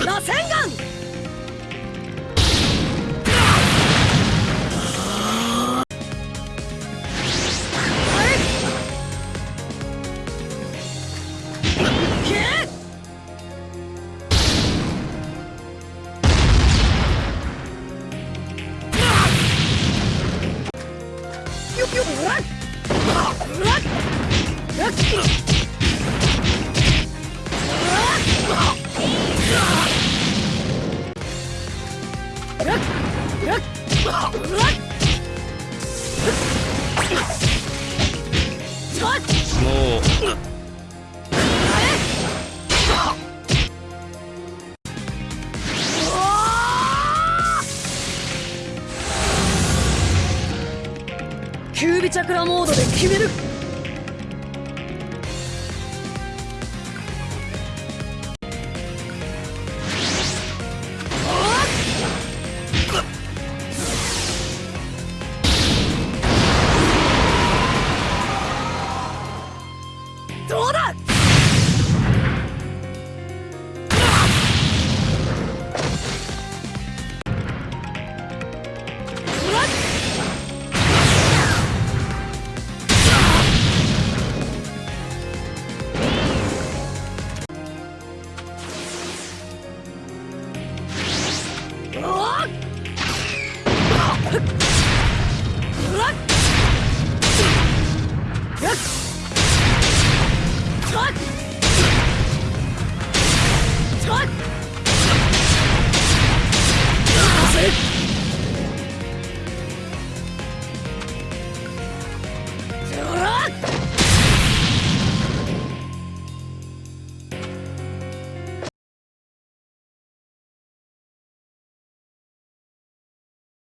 螺旋もう。キュービチャクラモードで決める。it?